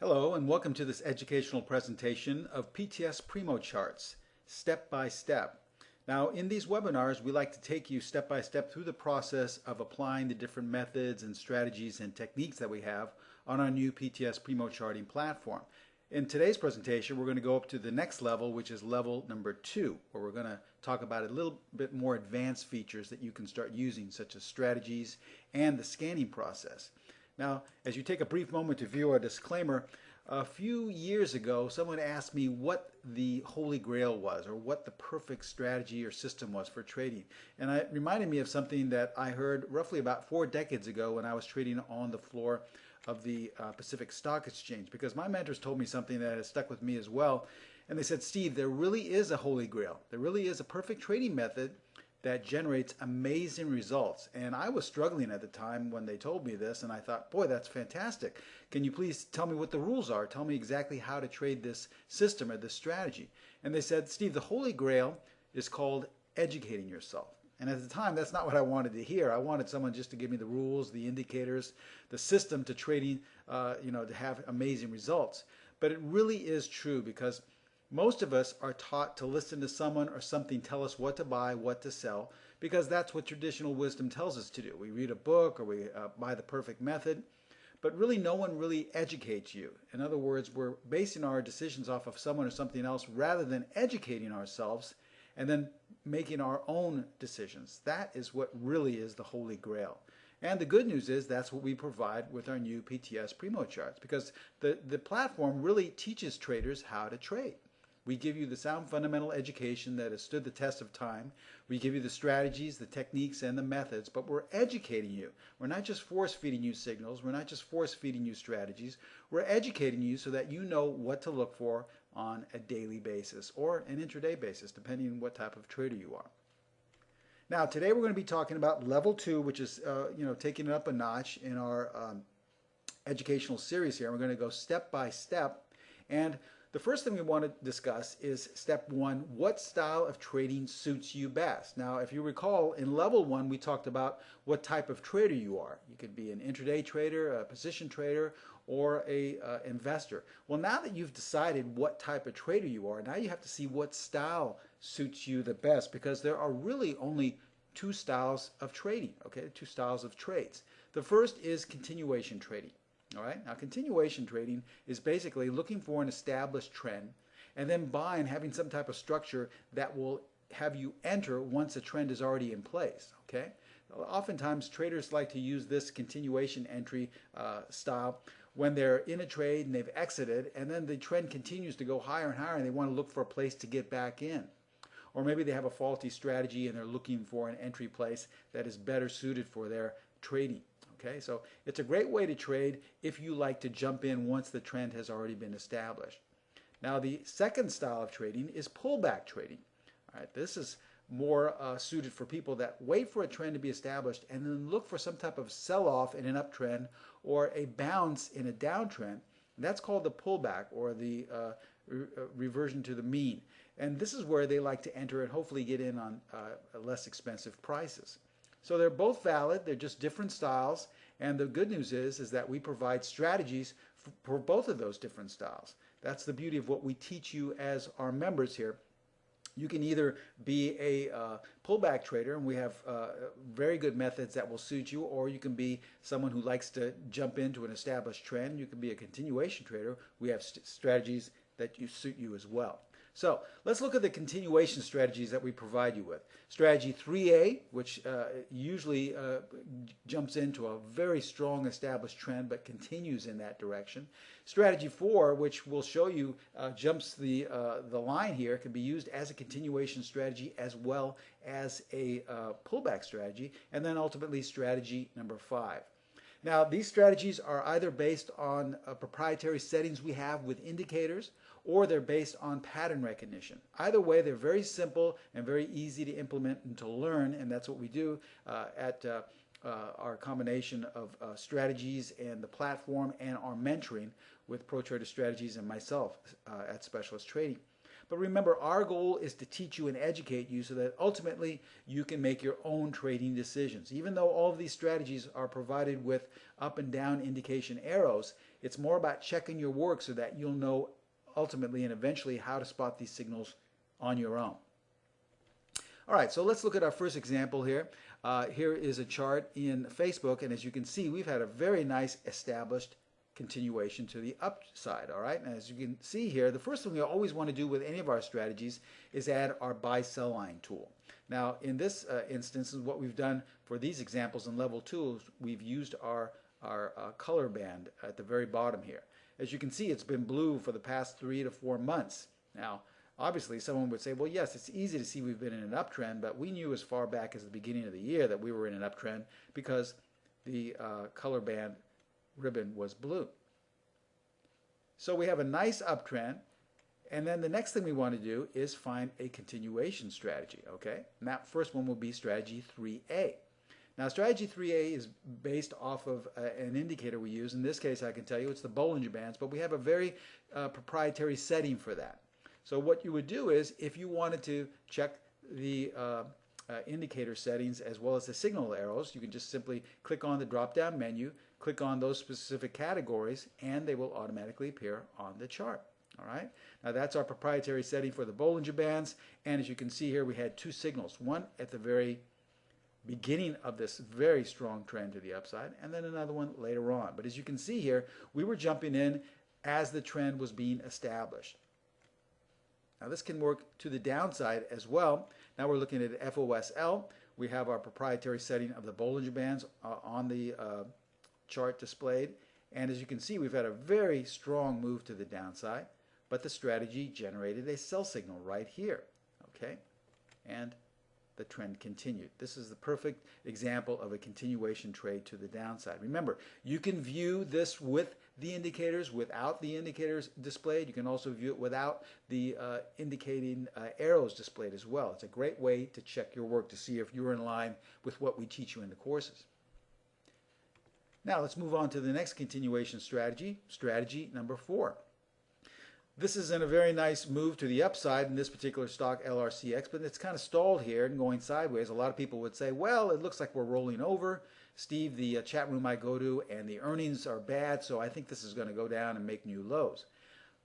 Hello and welcome to this educational presentation of PTS Primo Charts, step by step. Now in these webinars we like to take you step by step through the process of applying the different methods and strategies and techniques that we have on our new PTS Primo Charting platform. In today's presentation we're going to go up to the next level which is level number two where we're going to talk about a little bit more advanced features that you can start using such as strategies and the scanning process. Now, as you take a brief moment to view our disclaimer, a few years ago, someone asked me what the Holy Grail was or what the perfect strategy or system was for trading. And it reminded me of something that I heard roughly about four decades ago when I was trading on the floor of the uh, Pacific Stock Exchange because my mentors told me something that has stuck with me as well. And they said, Steve, there really is a Holy Grail. There really is a perfect trading method that generates amazing results. And I was struggling at the time when they told me this, and I thought, boy, that's fantastic. Can you please tell me what the rules are? Tell me exactly how to trade this system or this strategy. And they said, Steve, the holy grail is called educating yourself. And at the time, that's not what I wanted to hear. I wanted someone just to give me the rules, the indicators, the system to trading, uh, you know, to have amazing results. But it really is true because most of us are taught to listen to someone or something tell us what to buy, what to sell, because that's what traditional wisdom tells us to do. We read a book or we uh, buy the perfect method, but really no one really educates you. In other words, we're basing our decisions off of someone or something else rather than educating ourselves and then making our own decisions. That is what really is the holy grail. And the good news is that's what we provide with our new PTS Primo charts because the, the platform really teaches traders how to trade. We give you the sound fundamental education that has stood the test of time. We give you the strategies, the techniques, and the methods, but we're educating you. We're not just force feeding you signals. We're not just force feeding you strategies. We're educating you so that you know what to look for on a daily basis or an intraday basis, depending on what type of trader you are. Now, today we're going to be talking about level two, which is, uh, you know, taking it up a notch in our um, educational series here. We're going to go step by step. And the first thing we want to discuss is step one, what style of trading suits you best? Now, if you recall, in level one, we talked about what type of trader you are. You could be an intraday trader, a position trader, or a uh, investor. Well, now that you've decided what type of trader you are, now you have to see what style suits you the best because there are really only two styles of trading, okay? Two styles of trades. The first is continuation trading. All right. Now, continuation trading is basically looking for an established trend and then buying, having some type of structure that will have you enter once a trend is already in place. Okay. Oftentimes, traders like to use this continuation entry uh, style when they're in a trade and they've exited, and then the trend continues to go higher and higher, and they want to look for a place to get back in. Or maybe they have a faulty strategy and they're looking for an entry place that is better suited for their trading. Okay, so it's a great way to trade if you like to jump in once the trend has already been established. Now the second style of trading is pullback trading. All right, this is more uh, suited for people that wait for a trend to be established and then look for some type of sell-off in an uptrend or a bounce in a downtrend. That's called the pullback or the uh, re uh, reversion to the mean. And this is where they like to enter and hopefully get in on uh, less expensive prices. So they're both valid, they're just different styles, and the good news is, is that we provide strategies for both of those different styles. That's the beauty of what we teach you as our members here. You can either be a uh, pullback trader, and we have uh, very good methods that will suit you, or you can be someone who likes to jump into an established trend. You can be a continuation trader. We have st strategies that you suit you as well. So let's look at the continuation strategies that we provide you with. Strategy 3A, which uh, usually uh, jumps into a very strong established trend but continues in that direction. Strategy 4, which we'll show you uh, jumps the, uh, the line here, can be used as a continuation strategy as well as a uh, pullback strategy. And then ultimately strategy number 5. Now, these strategies are either based on uh, proprietary settings we have with indicators, or they're based on pattern recognition. Either way, they're very simple and very easy to implement and to learn, and that's what we do uh, at uh, uh, our combination of uh, strategies and the platform and our mentoring with Pro Trader Strategies and myself uh, at Specialist Trading. But remember, our goal is to teach you and educate you so that ultimately you can make your own trading decisions. Even though all of these strategies are provided with up and down indication arrows, it's more about checking your work so that you'll know ultimately and eventually how to spot these signals on your own. All right, so let's look at our first example here. Uh, here is a chart in Facebook, and as you can see, we've had a very nice established continuation to the upside, all right? And as you can see here, the first thing we always want to do with any of our strategies is add our buy sell line tool. Now, in this uh, instance, what we've done for these examples in level two we've used our, our uh, color band at the very bottom here. As you can see, it's been blue for the past three to four months. Now, Obviously, someone would say, well, yes, it's easy to see we've been in an uptrend, but we knew as far back as the beginning of the year that we were in an uptrend because the uh, color band ribbon was blue. So we have a nice uptrend, and then the next thing we want to do is find a continuation strategy, okay? And that first one will be strategy 3A. Now, strategy 3A is based off of uh, an indicator we use. In this case, I can tell you it's the Bollinger Bands, but we have a very uh, proprietary setting for that. So what you would do is if you wanted to check the uh, uh, indicator settings as well as the signal arrows, you can just simply click on the drop-down menu, click on those specific categories, and they will automatically appear on the chart. All right. Now that's our proprietary setting for the Bollinger Bands, and as you can see here, we had two signals. One at the very beginning of this very strong trend to the upside, and then another one later on. But as you can see here, we were jumping in as the trend was being established. Now this can work to the downside as well. Now we're looking at FOSL. We have our proprietary setting of the Bollinger Bands uh, on the uh, chart displayed. And as you can see, we've had a very strong move to the downside, but the strategy generated a sell signal right here. Okay, and the trend continued. This is the perfect example of a continuation trade to the downside. Remember, you can view this with the indicators without the indicators displayed. You can also view it without the uh, indicating uh, arrows displayed as well. It's a great way to check your work to see if you're in line with what we teach you in the courses. Now let's move on to the next continuation strategy, strategy number four. This is in a very nice move to the upside in this particular stock LRCX, but it's kind of stalled here and going sideways. A lot of people would say, well, it looks like we're rolling over. Steve, the uh, chat room I go to, and the earnings are bad, so I think this is going to go down and make new lows.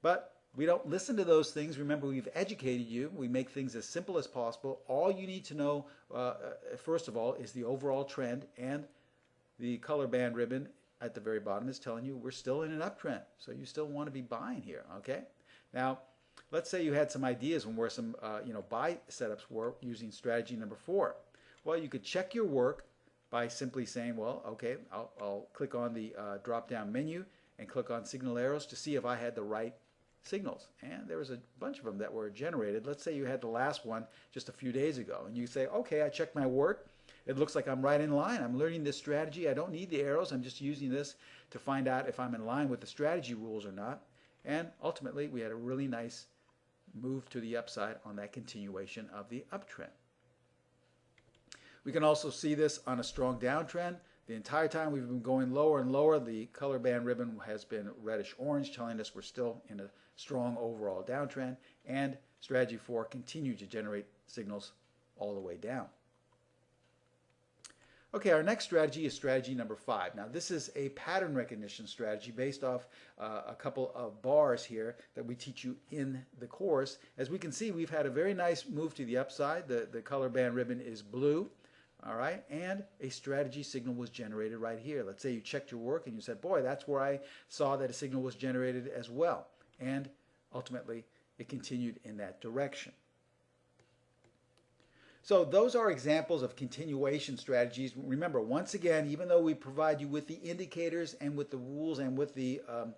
But we don't listen to those things. Remember, we've educated you. We make things as simple as possible. All you need to know, uh, uh first of all, is the overall trend, and the color band ribbon at the very bottom is telling you we're still in an uptrend. So you still want to be buying here, okay? Now, let's say you had some ideas on where some uh, you know buy setups were using strategy number four. Well, you could check your work by simply saying, well, okay, I'll, I'll click on the uh, drop-down menu and click on signal arrows to see if I had the right signals. And there was a bunch of them that were generated. Let's say you had the last one just a few days ago, and you say, okay, I checked my work. It looks like I'm right in line. I'm learning this strategy. I don't need the arrows. I'm just using this to find out if I'm in line with the strategy rules or not. And ultimately, we had a really nice move to the upside on that continuation of the uptrend. We can also see this on a strong downtrend. The entire time we've been going lower and lower, the color band ribbon has been reddish orange, telling us we're still in a strong overall downtrend, and strategy 4 continued to generate signals all the way down. Okay, our next strategy is strategy number five. Now, this is a pattern recognition strategy based off uh, a couple of bars here that we teach you in the course. As we can see, we've had a very nice move to the upside. The, the color band ribbon is blue, all right, and a strategy signal was generated right here. Let's say you checked your work and you said, boy, that's where I saw that a signal was generated as well. And ultimately, it continued in that direction. So those are examples of continuation strategies. Remember, once again, even though we provide you with the indicators and with the rules and with the um,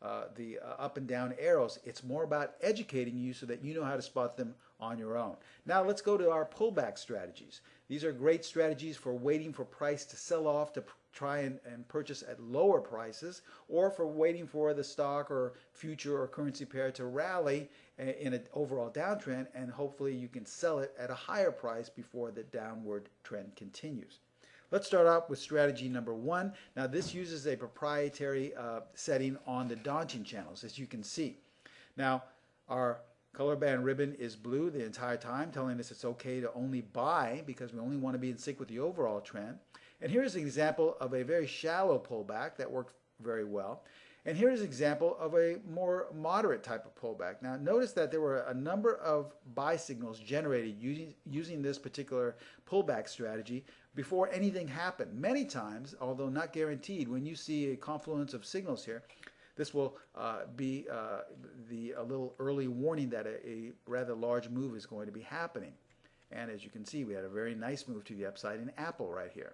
uh, the uh, up and down arrows, it's more about educating you so that you know how to spot them on your own. Now let's go to our pullback strategies. These are great strategies for waiting for price to sell off to try and, and purchase at lower prices or for waiting for the stock or future or currency pair to rally in an overall downtrend and hopefully you can sell it at a higher price before the downward trend continues. Let's start out with strategy number one. Now this uses a proprietary uh, setting on the Donchian channels as you can see. Now our Color band ribbon is blue the entire time, telling us it's okay to only buy because we only want to be in sync with the overall trend. And here's an example of a very shallow pullback that worked very well. And here's an example of a more moderate type of pullback. Now notice that there were a number of buy signals generated using, using this particular pullback strategy before anything happened. Many times, although not guaranteed, when you see a confluence of signals here, this will uh, be uh, the, a little early warning that a, a rather large move is going to be happening. And as you can see, we had a very nice move to the upside in Apple right here.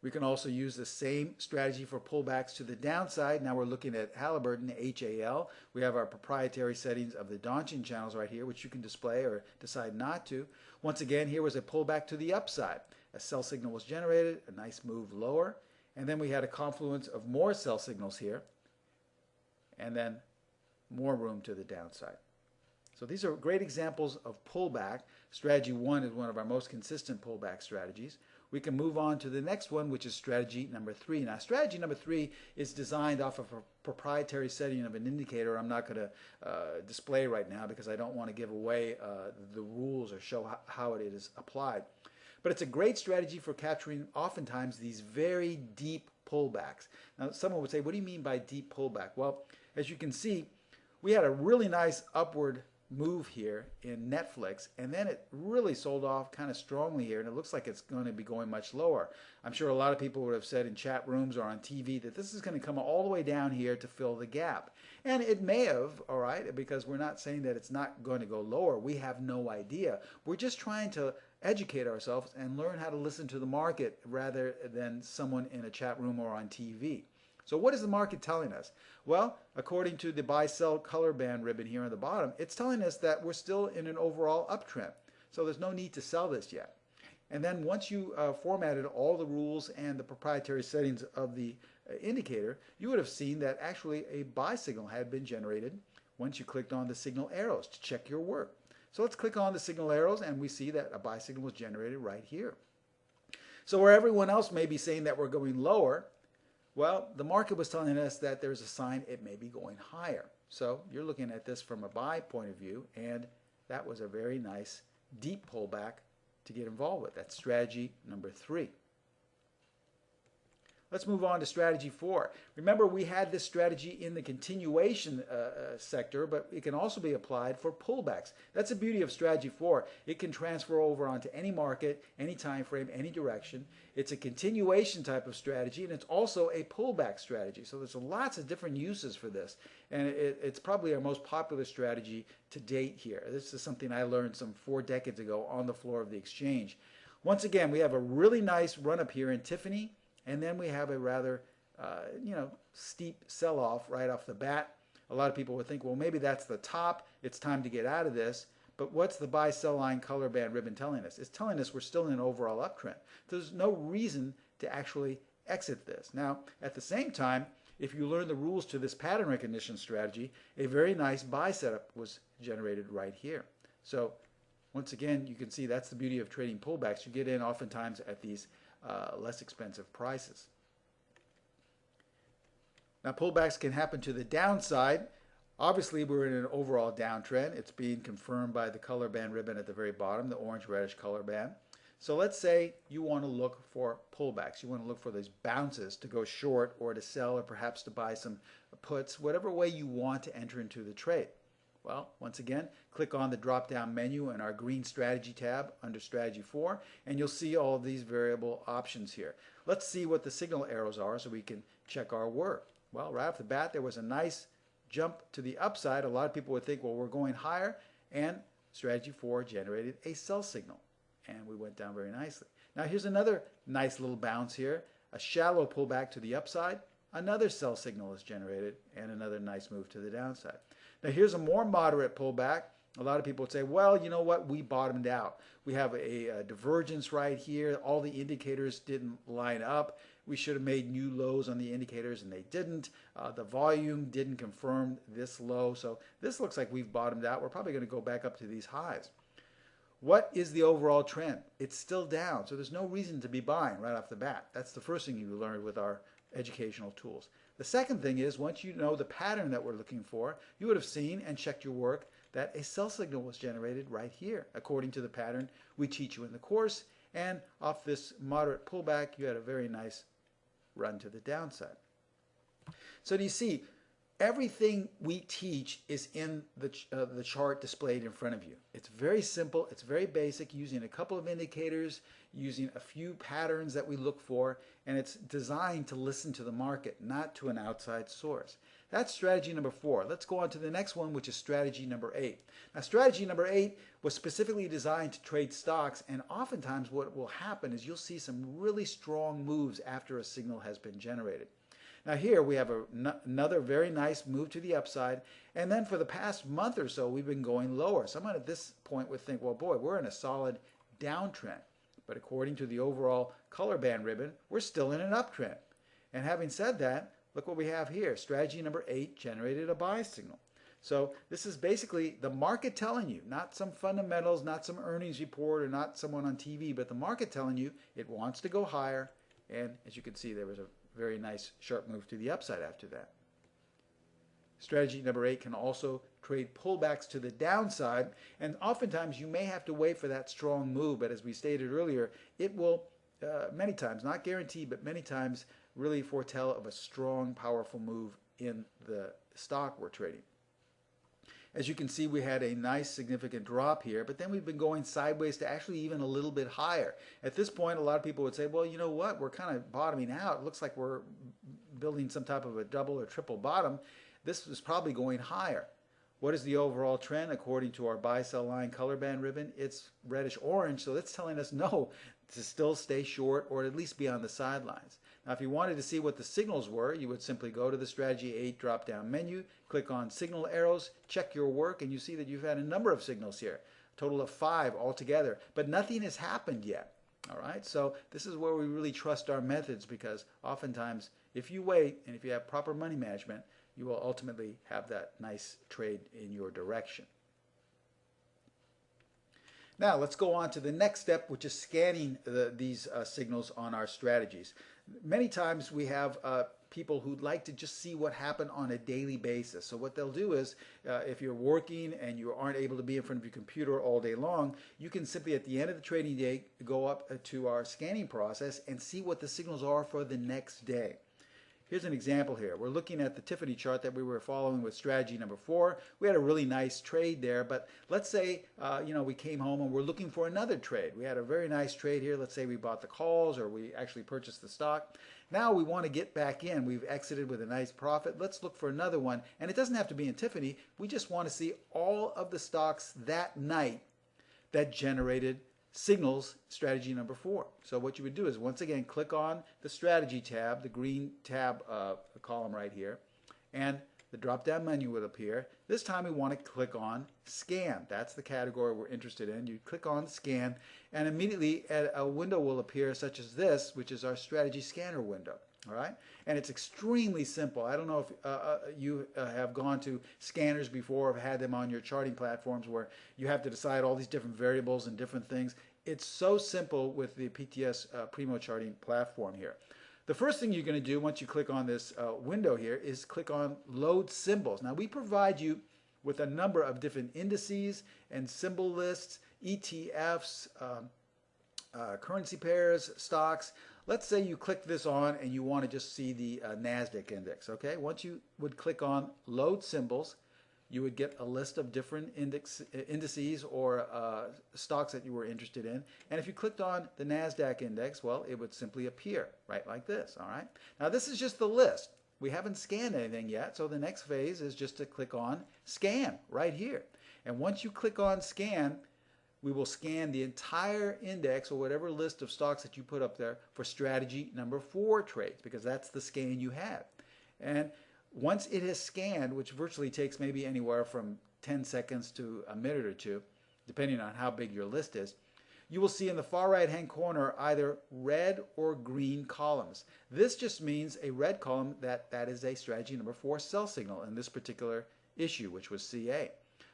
We can also use the same strategy for pullbacks to the downside. Now we're looking at Halliburton, HAL. We have our proprietary settings of the Donchian channels right here, which you can display or decide not to. Once again, here was a pullback to the upside. A sell signal was generated, a nice move lower, and then we had a confluence of more sell signals here, and then more room to the downside. So these are great examples of pullback. Strategy one is one of our most consistent pullback strategies we can move on to the next one, which is strategy number three. Now, strategy number three is designed off of a proprietary setting of an indicator I'm not going to uh, display right now because I don't want to give away uh, the rules or show how, how it is applied. But it's a great strategy for capturing oftentimes these very deep pullbacks. Now, someone would say, what do you mean by deep pullback? Well, as you can see, we had a really nice upward move here in Netflix and then it really sold off kind of strongly here and it looks like it's going to be going much lower. I'm sure a lot of people would have said in chat rooms or on TV that this is going to come all the way down here to fill the gap. And it may have, all right, because we're not saying that it's not going to go lower. We have no idea. We're just trying to educate ourselves and learn how to listen to the market rather than someone in a chat room or on TV. So what is the market telling us? Well, according to the buy-sell color band ribbon here on the bottom, it's telling us that we're still in an overall uptrend. So there's no need to sell this yet. And then once you uh, formatted all the rules and the proprietary settings of the uh, indicator, you would have seen that actually a buy signal had been generated once you clicked on the signal arrows to check your work. So let's click on the signal arrows and we see that a buy signal was generated right here. So where everyone else may be saying that we're going lower, well, the market was telling us that there's a sign it may be going higher. So you're looking at this from a buy point of view, and that was a very nice deep pullback to get involved with. That's strategy number three. Let's move on to strategy four. Remember, we had this strategy in the continuation uh, uh, sector, but it can also be applied for pullbacks. That's the beauty of strategy four. It can transfer over onto any market, any time frame, any direction. It's a continuation type of strategy, and it's also a pullback strategy. So there's lots of different uses for this, and it, it's probably our most popular strategy to date here. This is something I learned some four decades ago on the floor of the exchange. Once again, we have a really nice run up here in Tiffany. And then we have a rather, uh, you know, steep sell-off right off the bat. A lot of people would think, well, maybe that's the top. It's time to get out of this. But what's the buy sell line color band ribbon telling us? It's telling us we're still in an overall uptrend. There's no reason to actually exit this. Now, at the same time, if you learn the rules to this pattern recognition strategy, a very nice buy setup was generated right here. So once again, you can see that's the beauty of trading pullbacks. You get in oftentimes at these uh, less expensive prices. Now pullbacks can happen to the downside. Obviously, we're in an overall downtrend. It's being confirmed by the color band ribbon at the very bottom, the orange-reddish color band. So let's say you want to look for pullbacks. You want to look for those bounces to go short or to sell or perhaps to buy some puts, whatever way you want to enter into the trade. Well, once again, click on the drop-down menu in our green strategy tab under strategy 4 and you'll see all of these variable options here. Let's see what the signal arrows are so we can check our work. Well, right off the bat, there was a nice jump to the upside. A lot of people would think, well, we're going higher and strategy 4 generated a sell signal and we went down very nicely. Now here's another nice little bounce here, a shallow pullback to the upside, another sell signal is generated and another nice move to the downside. Now here's a more moderate pullback. A lot of people would say, well, you know what, we bottomed out. We have a, a, divergence right here. All the indicators didn't line up. We should have made new lows on the indicators and they didn't. Uh, the volume didn't confirm this low. So this looks like we've bottomed out. We're probably going to go back up to these highs. What is the overall trend? It's still down. So there's no reason to be buying right off the bat. That's the first thing you learned with our educational tools. The second thing is once you know the pattern that we're looking for, you would have seen and checked your work that a sell signal was generated right here according to the pattern we teach you in the course and off this moderate pullback you had a very nice run to the downside. So do you see everything we teach is in the, uh, the chart displayed in front of you. It's very simple, it's very basic, using a couple of indicators, using a few patterns that we look for, and it's designed to listen to the market, not to an outside source. That's strategy number four. Let's go on to the next one, which is strategy number eight. Now, strategy number eight was specifically designed to trade stocks, and oftentimes what will happen is you'll see some really strong moves after a signal has been generated. Now here we have a, another very nice move to the upside. And then for the past month or so, we've been going lower. Someone at this point would think, well, boy, we're in a solid downtrend. But according to the overall color band ribbon, we're still in an uptrend. And having said that, look what we have here. Strategy number eight generated a buy signal. So this is basically the market telling you, not some fundamentals, not some earnings report, or not someone on TV, but the market telling you it wants to go higher. And as you can see, there was a very nice sharp move to the upside after that. Strategy number eight can also trade pullbacks to the downside, and oftentimes you may have to wait for that strong move, but as we stated earlier, it will uh, many times, not guaranteed, but many times really foretell of a strong, powerful move in the stock we're trading. As you can see, we had a nice significant drop here, but then we've been going sideways to actually even a little bit higher. At this point, a lot of people would say, well, you know what, we're kind of bottoming out. It looks like we're building some type of a double or triple bottom. This is probably going higher. What is the overall trend according to our buy sell line color band ribbon? It's reddish orange, so that's telling us no, to still stay short or at least be on the sidelines. Now, if you wanted to see what the signals were, you would simply go to the Strategy 8 drop-down menu, click on Signal Arrows, check your work, and you see that you've had a number of signals here, a total of five altogether, but nothing has happened yet. All right, so this is where we really trust our methods because oftentimes, if you wait and if you have proper money management, you will ultimately have that nice trade in your direction. Now let's go on to the next step, which is scanning the, these uh, signals on our strategies. Many times we have uh, people who'd like to just see what happened on a daily basis. So what they'll do is, uh, if you're working and you aren't able to be in front of your computer all day long, you can simply at the end of the trading day go up uh, to our scanning process and see what the signals are for the next day. Here's an example here. We're looking at the Tiffany chart that we were following with strategy number four. We had a really nice trade there, but let's say, uh, you know, we came home and we're looking for another trade. We had a very nice trade here. Let's say we bought the calls or we actually purchased the stock. Now we want to get back in. We've exited with a nice profit. Let's look for another one. And it doesn't have to be in Tiffany. We just want to see all of the stocks that night that generated signals strategy number four. So what you would do is once again click on the strategy tab, the green tab uh, column right here, and the drop down menu will appear. This time we want to click on scan. That's the category we're interested in. You click on scan and immediately a window will appear such as this, which is our strategy scanner window. All right, and it's extremely simple. I don't know if uh, uh, you uh, have gone to scanners before, or have had them on your charting platforms where you have to decide all these different variables and different things. It's so simple with the PTS uh, Primo charting platform here. The first thing you're going to do once you click on this uh, window here is click on Load Symbols. Now we provide you with a number of different indices and symbol lists, ETFs, um, uh, currency pairs, stocks. Let's say you click this on and you want to just see the uh, NASDAQ index, okay? Once you would click on load symbols, you would get a list of different index, indices or uh, stocks that you were interested in. And if you clicked on the NASDAQ index, well, it would simply appear right like this, all right? Now, this is just the list. We haven't scanned anything yet, so the next phase is just to click on Scan right here. And once you click on Scan, we will scan the entire index or whatever list of stocks that you put up there for strategy number four trades because that's the scan you have. And once it has scanned, which virtually takes maybe anywhere from 10 seconds to a minute or two, depending on how big your list is, you will see in the far right hand corner either red or green columns. This just means a red column that that is a strategy number four sell signal in this particular issue, which was CA.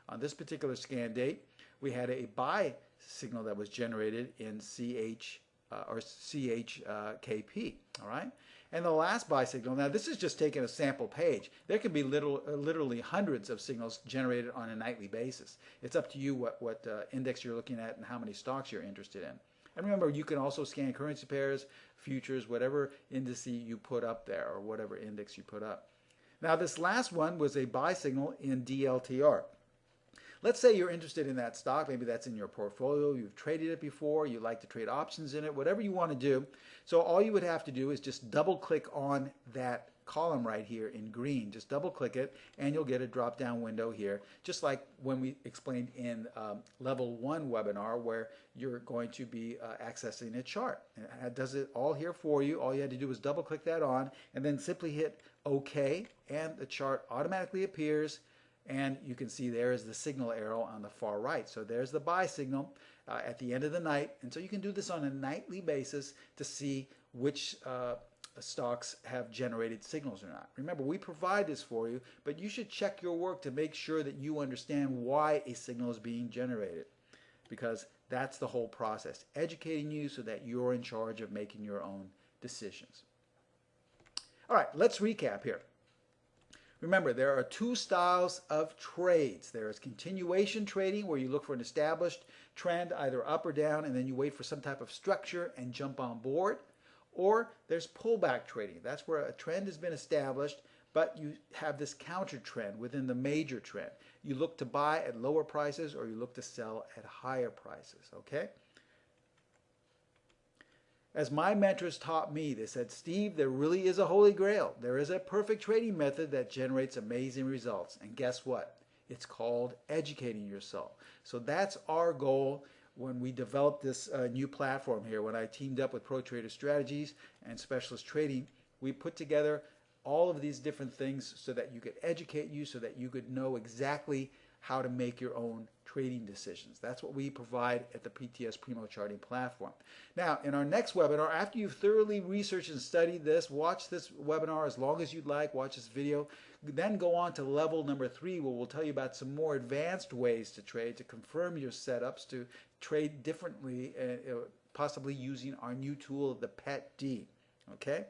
On this particular scan date, we had a buy signal that was generated in CH uh, or CHKP, all right? And the last buy signal, now this is just taking a sample page. There can be little, uh, literally hundreds of signals generated on a nightly basis. It's up to you what, what uh, index you're looking at and how many stocks you're interested in. And remember, you can also scan currency pairs, futures, whatever indice you put up there or whatever index you put up. Now this last one was a buy signal in DLTR. Let's say you're interested in that stock, maybe that's in your portfolio, you've traded it before, you like to trade options in it, whatever you want to do. So all you would have to do is just double click on that column right here in green. Just double click it and you'll get a drop down window here, just like when we explained in um, level one webinar where you're going to be uh, accessing a chart. It does it all here for you. All you had to do was double click that on and then simply hit OK and the chart automatically appears and you can see there is the signal arrow on the far right. So there's the buy signal uh, at the end of the night. And so you can do this on a nightly basis to see which uh, stocks have generated signals or not. Remember, we provide this for you, but you should check your work to make sure that you understand why a signal is being generated because that's the whole process, educating you so that you're in charge of making your own decisions. All right, let's recap here. Remember, there are two styles of trades. There is continuation trading, where you look for an established trend, either up or down, and then you wait for some type of structure and jump on board. Or there's pullback trading. That's where a trend has been established, but you have this counter trend within the major trend. You look to buy at lower prices or you look to sell at higher prices, okay? As my mentors taught me, they said, Steve, there really is a holy grail. There is a perfect trading method that generates amazing results. And guess what? It's called educating yourself. So that's our goal when we developed this uh, new platform here. When I teamed up with Pro Trader Strategies and Specialist Trading, we put together all of these different things so that you could educate you, so that you could know exactly how to make your own trading decisions. That's what we provide at the PTS Primo Charting platform. Now, in our next webinar, after you've thoroughly researched and studied this, watch this webinar as long as you'd like, watch this video, then go on to level number three where we'll tell you about some more advanced ways to trade, to confirm your setups, to trade differently, uh, possibly using our new tool, the PET-D. Okay?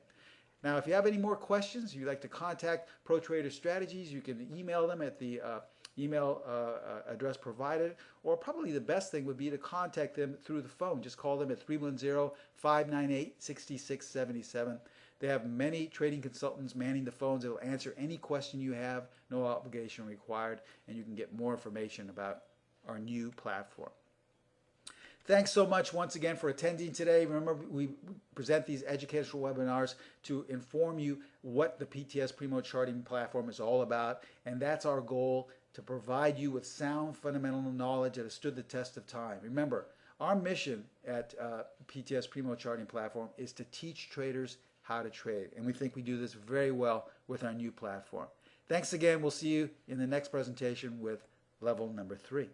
Now, if you have any more questions, you'd like to contact Pro Trader Strategies, you can email them at the uh, email uh, uh, address provided, or probably the best thing would be to contact them through the phone. Just call them at 310-598-6677. They have many trading consultants manning the phones that will answer any question you have, no obligation required, and you can get more information about our new platform. Thanks so much once again for attending today. Remember, we present these educational webinars to inform you what the PTS Primo Charting platform is all about, and that's our goal to provide you with sound fundamental knowledge that has stood the test of time. Remember, our mission at uh, PTS Primo Charting Platform is to teach traders how to trade, and we think we do this very well with our new platform. Thanks again. We'll see you in the next presentation with level number three.